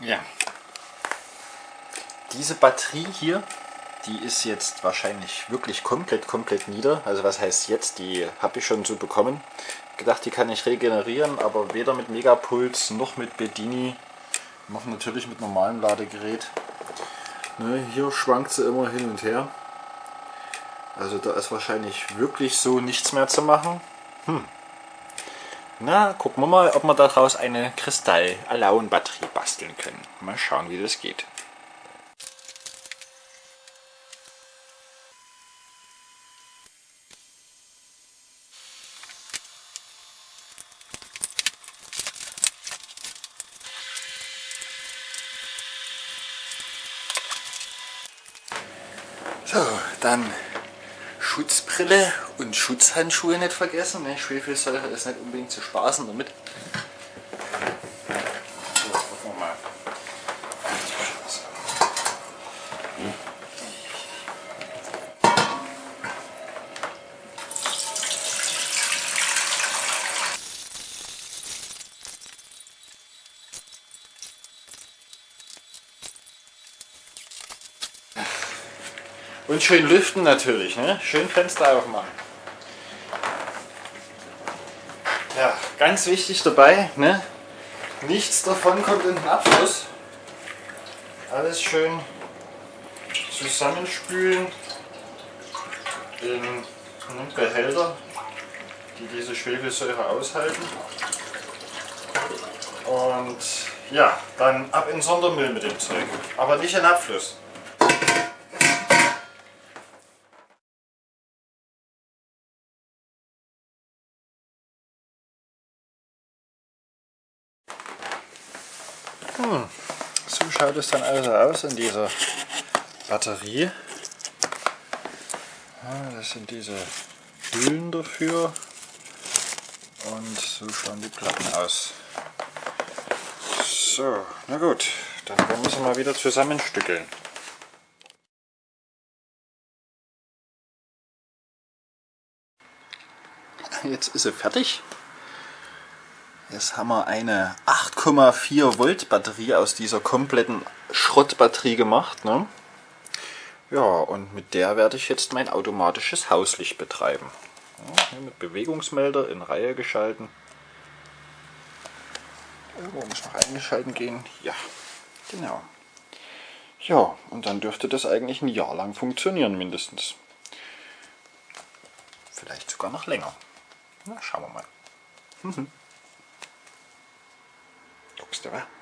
Ja. Diese Batterie hier, die ist jetzt wahrscheinlich wirklich komplett, komplett nieder. Also was heißt jetzt? Die habe ich schon so bekommen. Gedacht, die kann ich regenerieren, aber weder mit Megapuls noch mit Bedini, noch natürlich mit normalem Ladegerät. Ne, hier schwankt sie immer hin und her. Also da ist wahrscheinlich wirklich so nichts mehr zu machen. Hm. Na, gucken wir mal, ob wir daraus eine Kristall-Alaun-Batterie basteln können. Mal schauen, wie das geht. So, dann Schutzbrille und Schutzhandschuhe nicht vergessen. Ne? Schwefelsäure ist nicht unbedingt zu spaßen damit. Und schön lüften natürlich, ne? Schön Fenster aufmachen. Ja, ganz wichtig dabei, ne? Nichts davon kommt in den Abfluss. Alles schön zusammenspülen in Behälter, die diese Schwefelsäure aushalten. Und ja, dann ab in Sondermüll mit dem Zeug. Aber nicht in Abfluss. Hm, so schaut es dann also aus in dieser Batterie. Ja, das sind diese Hüllen dafür und so schauen die Platten aus. So, na gut, dann wollen wir sie mal wieder zusammenstückeln. Jetzt ist sie fertig. Jetzt haben wir eine 8,4 Volt Batterie aus dieser kompletten Schrottbatterie gemacht. Ne? Ja, und mit der werde ich jetzt mein automatisches Hauslicht betreiben. Ja, mit Bewegungsmelder in Reihe geschalten. Irgendwo muss noch eingeschalten gehen. Ja, genau. Ja, und dann dürfte das eigentlich ein Jahr lang funktionieren mindestens. Vielleicht sogar noch länger. Na, schauen wir mal. customer